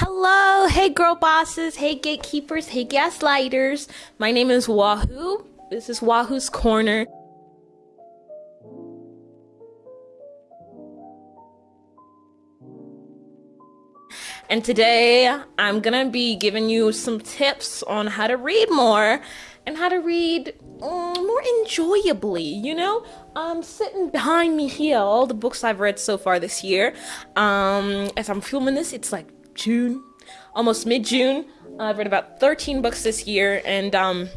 Hello, hey girl bosses, hey gatekeepers, hey gaslighters. My name is Wahoo. This is Wahoo's Corner. And today I'm gonna be giving you some tips on how to read more and how to read um, more enjoyably, you know? Um, sitting behind me here, all the books I've read so far this year. Um, as I'm filming this, it's like June, almost mid-June. I've read about 13 books this year, and um,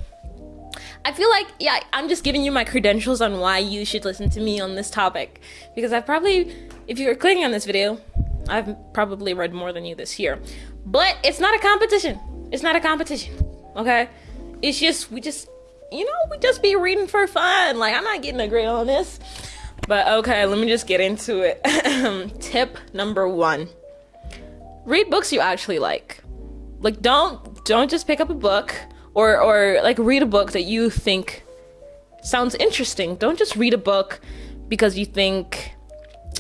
I feel like, yeah, I'm just giving you my credentials on why you should listen to me on this topic. Because I've probably, if you're clicking on this video, I've probably read more than you this year. But it's not a competition. It's not a competition, okay? It's just, we just, you know, we just be reading for fun. Like, I'm not getting a grade on this. But okay, let me just get into it. Tip number one read books you actually like. Like don't don't just pick up a book or or like read a book that you think sounds interesting. Don't just read a book because you think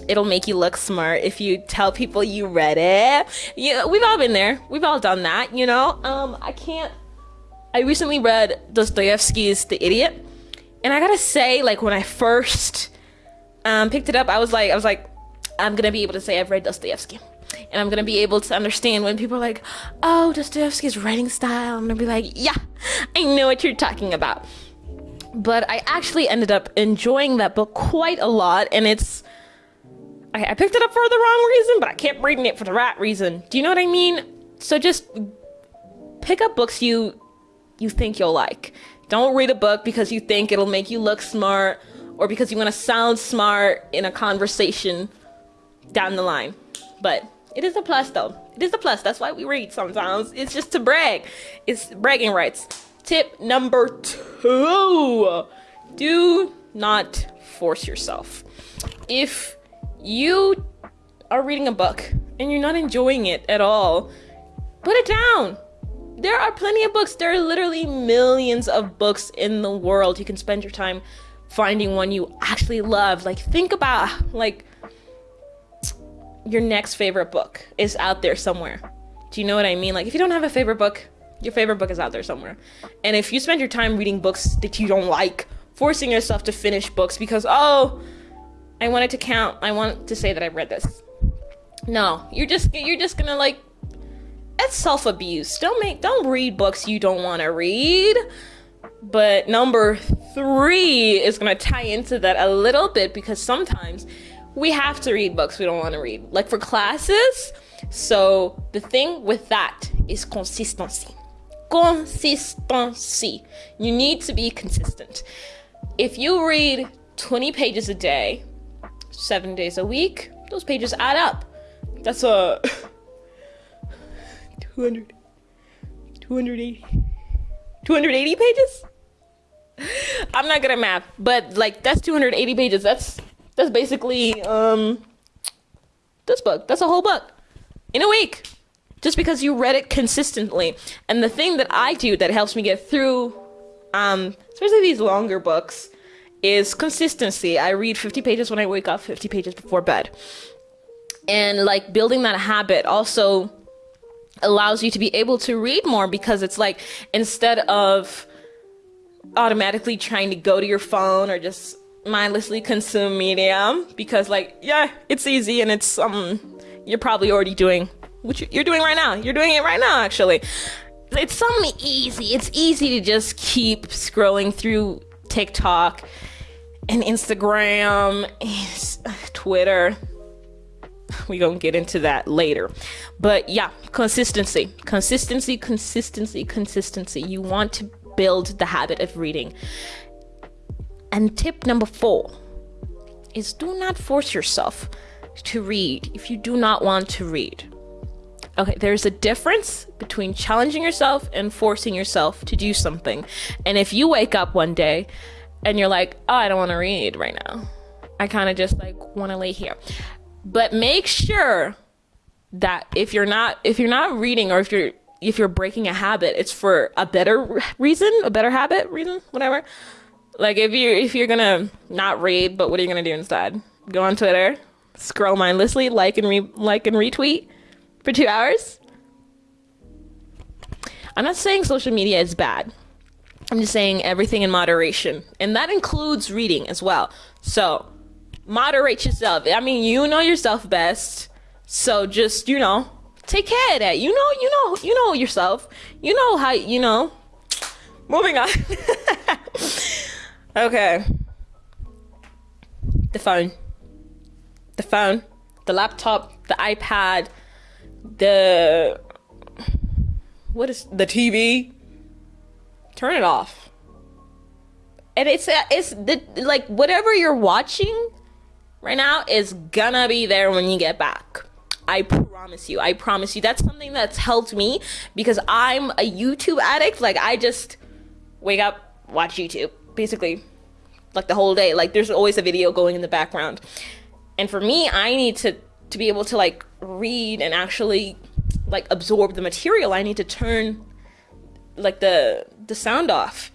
it'll make you look smart if you tell people you read it. Yeah, we've all been there. We've all done that, you know? Um I can't I recently read Dostoevsky's The Idiot. And I got to say like when I first um picked it up, I was like I was like I'm to be able to say I've read Dostoevsky and I'm gonna be able to understand when people are like, "Oh, Dostoevsky's writing style." I'm gonna be like, "Yeah, I know what you're talking about." But I actually ended up enjoying that book quite a lot, and it's I, I picked it up for the wrong reason, but I kept reading it for the right reason. Do you know what I mean? So just pick up books you you think you'll like. Don't read a book because you think it'll make you look smart or because you want to sound smart in a conversation down the line. But it is a plus though. It is a plus. That's why we read sometimes. It's just to brag. It's bragging rights. Tip number two. Do not force yourself. If you are reading a book and you're not enjoying it at all, put it down. There are plenty of books. There are literally millions of books in the world. You can spend your time finding one you actually love. Like think about like your next favorite book is out there somewhere. Do you know what I mean? Like if you don't have a favorite book, your favorite book is out there somewhere. And if you spend your time reading books that you don't like, forcing yourself to finish books because oh, I wanted to count, I want to say that I read this. No, you're just you're just gonna like it's self-abuse. Don't make don't read books you don't want to read. But number 3 is to tie into that a little bit because sometimes we have to read books we don't want to read, like for classes. So the thing with that is consistency. Consistency. You need to be consistent. If you read 20 pages a day, seven days a week, those pages add up. That's a 200, 280, 280 pages? I'm not good at math, but like that's 280 pages. That's that's basically um this book. That's a whole book in a week. Just because you read it consistently. And the thing that I do that helps me get through um especially these longer books is consistency. I read 50 pages when I wake up, 50 pages before bed. And like building that habit also allows you to be able to read more because it's like instead of automatically trying to go to your phone or just mindlessly consume media because like yeah it's easy and it's um you're probably already doing what you're doing right now. You're doing it right now actually. It's something easy it's easy to just keep scrolling through tiktok and instagram and twitter. We gonna get into that later. But yeah consistency. Consistency consistency consistency. You want to build the habit of reading and tip number four is do not force yourself to read if you do not want to read. Okay, there's a difference between challenging yourself and forcing yourself to do something. And if you wake up one day and you're like, oh, I don't want to read right now, I kind of just like want to lay here. But make sure that if you're not if you're not reading or if you're if you're breaking a habit, it's for a better reason, a better habit reason, whatever. Like if you if you're gonna not read, but what are you gonna do instead? Go on Twitter, scroll mindlessly, like and re like and retweet for two hours. I'm not saying social media is bad. I'm just saying everything in moderation. And that includes reading as well. So, moderate yourself. I mean, you know yourself best. So just, you know, take care of that. You know, you know, you know yourself. You know how, you know. Moving on. okay. The phone. The phone. The laptop. The iPad. The. What is. The TV. Turn it off. And it's, it's the, like, whatever you're watching right now is gonna be there when you get back. I promise you. I promise you. That's something that's helped me because I'm a YouTube addict. Like, I just wake up, watch YouTube, basically, like the whole day. Like, there's always a video going in the background. And for me, I need to to be able to like read and actually like absorb the material. I need to turn like the the sound off.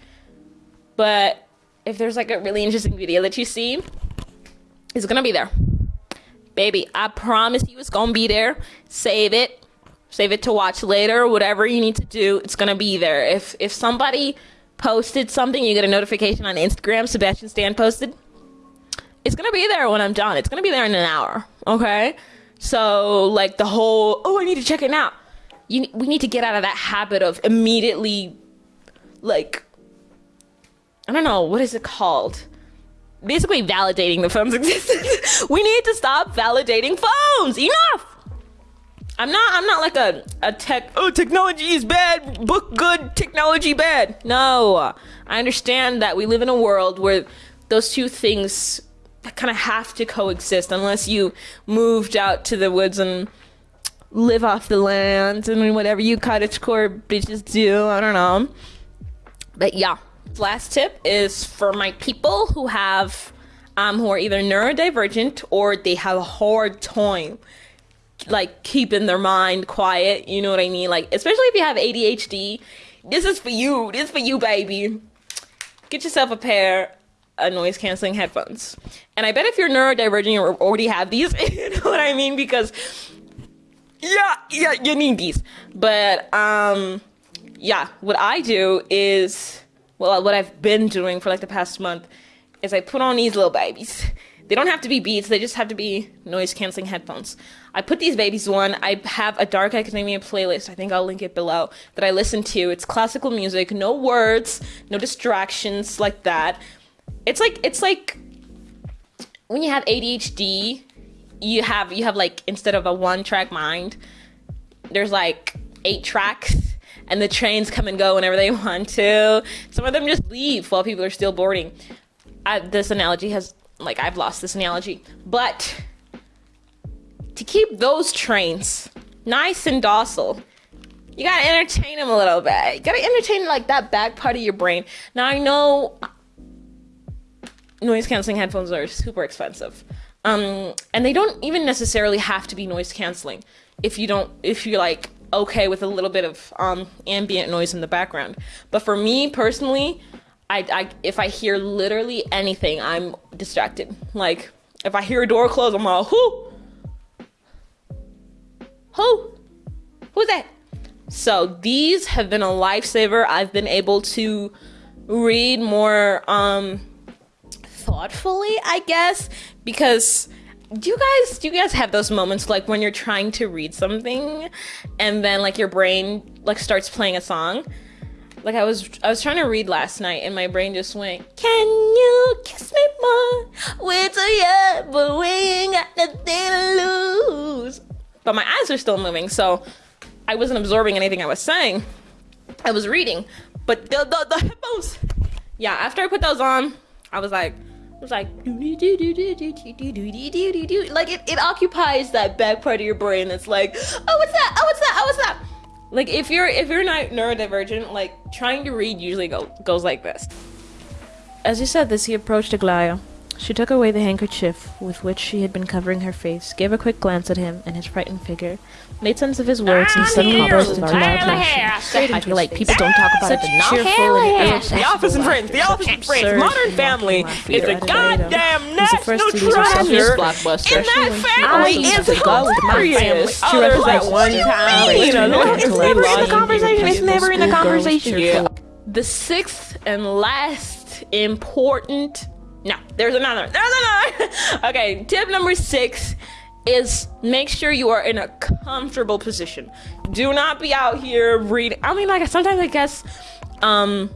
But if there's like a really interesting video that you see, it's gonna be there. Baby, I promise you it's gonna be there. Save it. Save it to watch later, whatever you need to do, it's gonna be there. If if somebody posted something, you get a notification on Instagram, Sebastian Stan posted, it's gonna be there when I'm done. It's gonna be there in an hour. Okay? So like the whole oh I need to check it now. You we need to get out of that habit of immediately like I don't know, what is it called? basically validating the phone's existence. we need to stop validating phones. Enough. I'm not I'm not like a, a tech oh technology is bad, book good, technology bad. No. I understand that we live in a world where those two things kind of have to coexist unless you moved out to the woods and live off the land and whatever you cottagecore bitches do. I don't know. But yeah, last tip is for my people who have um, who are either neurodivergent or they have a hard time like keeping their mind quiet. You know what I mean? Like especially if you have ADHD, this is for you. This is for you, baby. Get yourself a pair of noise canceling headphones. And I bet if you're neurodivergent, you already have these. you know what I mean? Because yeah, yeah, you need these. But um, yeah, what I do is well, what I've been doing for like the past month is I put on these little babies. They don't have to be Beats, they just have to be noise canceling headphones. I put these babies on. I have a Dark Academia playlist, I think I'll link it below, that I listen to. It's classical music, no words, no distractions like that. It's like it's like when you have ADHD, you have you have like instead of a one track mind, there's like eight tracks and the trains come and go whenever they want to. Some of them just leave while people are still boarding. I, this analogy has, like, I've lost this analogy. But to keep those trains nice and docile, you gotta entertain them a little bit. You gotta entertain, like, that back part of your brain. Now, I know noise canceling headphones are super expensive. Um, and they don't even necessarily have to be noise canceling if you don't, if you're like, okay with a little bit of um, ambient noise in the background. But for me personally, I, I if I hear literally anything, I'm distracted. Like if I hear a door close, I'm like, who? Who? Who's that? So these have been a lifesaver. I've been able to read more um thoughtfully, I guess, because do you guys do you guys have those moments like when you're trying to read something and then like your brain like starts playing a song like i was i was trying to read last night and my brain just went can you kiss me more wait till yeah but we ain't got nothing to lose but my eyes are still moving so i wasn't absorbing anything i was saying i was reading but the the, the headphones yeah after i put those on i was like it was like like it, it occupies that back part of your brain that's like oh what's that oh what's that oh what's that like if you're if you're not neurodivergent like trying to read usually go, goes like this. As you said this he approached Aglaya She took away the handkerchief with which she had been covering her face, gave a quick glance at him and his frightened figure, made sense of his words, and suddenly burst into loud laughter. I feel like people don't talk about it enough. Cheerful and The Office and Friends, The Office and Friends, Modern Family is a goddamn He's the first national to in treasure. And that Especially when she family also is took a ghost to my family. hilarious. She Oh, that one time, you know, it's never in the conversation. It's never in the conversation. The sixth and last important. No, there's another. There's another. okay, tip number six is make sure you are in a comfortable position. Do not be out here reading. I mean, like sometimes I guess, um,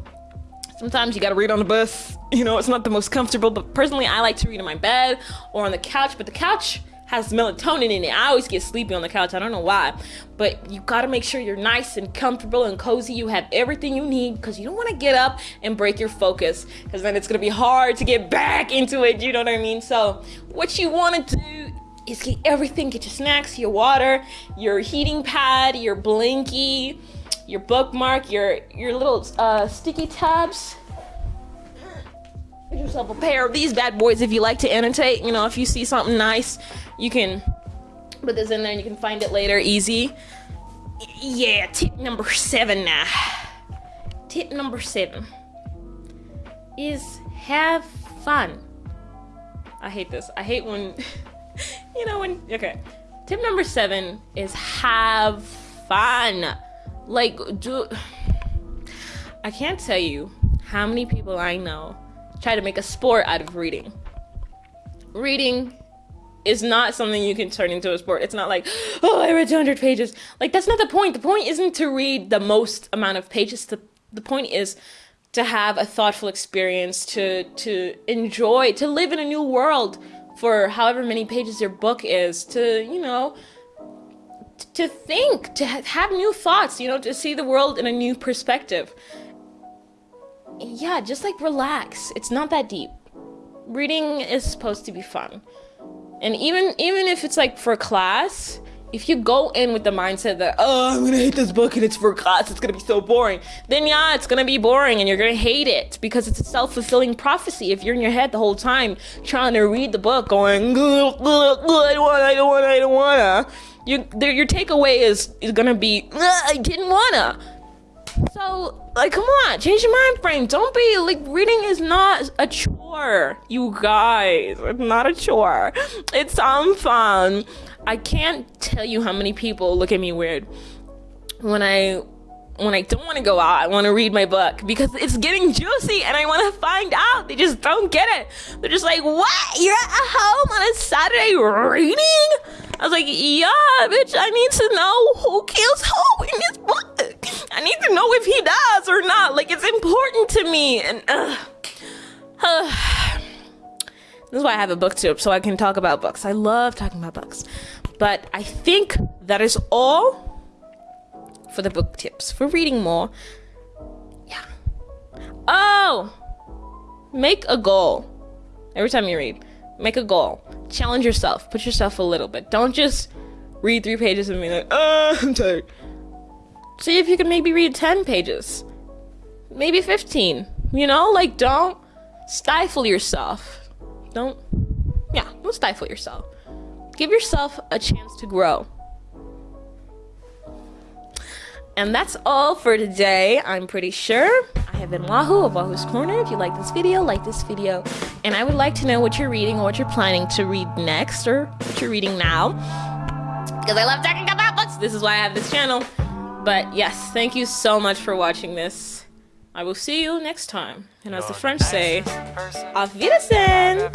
sometimes you gotta read on the bus. You know, it's not the most comfortable, but personally, I like to read in my bed or on the couch. But the couch has melatonin in it. I always get sleepy on the couch. I don't know why, but you gotta make sure you're nice and comfortable and cozy. You have everything you need because you don't want to get up and break your focus because then it's gonna be hard to get back into it. You know what I mean? So, what you want to do is get everything. Get your snacks, your water, your heating pad, your blinky, your bookmark, your your little uh, sticky tabs. Get yourself a pair of these bad boys if you like to annotate. You know, if you see something nice, you can put this in there and you can find it later easy. Yeah, tip number seven now. Tip number seven is have fun. I hate this. I hate when, you know, when, okay. Tip number seven is have fun. Like, do, I can't tell you how many people I know try to make a sport out of reading. Reading is not something you can turn into a sport. It's not like, oh, I read 200 pages. Like, that's not the point. The point isn't to read the most amount of pages. The, the point is to have a thoughtful experience, to, to enjoy, to live in a new world for however many pages your book is, to, you know, to think, to ha- have new thoughts, you know, to see the world in a new perspective. Yeah, just like relax. It's not that deep. Reading is supposed to be fun. And even even if it's like for class, if you go in with the mindset that oh I'm gonna hate this book and it's for class, it's gonna be so boring, then yeah, it's gonna be boring and you're gonna hate it because it's a self-fulfilling prophecy. If you're in your head the whole time trying to read the book, going "Ugh, ugh, ugh, I don't wanna, I don't wanna, I don't wanna, you, your takeaway is is gonna be I didn't wanna. So, like, come on, change your mind frame. Don't be like reading is not a chore, you guys. It's not a chore. It's some fun. I can't tell you how many people look at me weird when I when I don't want to go out. I want to read my book because it's getting juicy and I want to find out. They just don't get it. They're just like, "What? You're at home on a Saturday reading?" I was like, "Yeah, bitch. I need to know who kills who in this book. I need to know if he does or not. Like, it's important to me." And uh, this is why I have a booktube, so I can talk about books. I love talking about books. But I think that is all for the book tips for reading more. Yeah. Oh, make a goal every time you read. Make a goal. Challenge yourself. Put yourself a little bit. Don't just read three pages and be like, oh, I'm tired. See if you can maybe read 10 pages, maybe 15. You know, like don't stifle yourself. Don't, yeah, don't stifle yourself. Give yourself a chance to grow. And that's all for today, I'm pretty sure. I have been Wahoo of Wahoo's Corner. If you like this video, like this video. And I would like to know what you're reading or what you're planning to read next or what you're reading now. Because I love talking about books. This is why I have this channel. But yes, thank you so much for watching this. I will see you next time. And as the French say, auf Wiedersehen!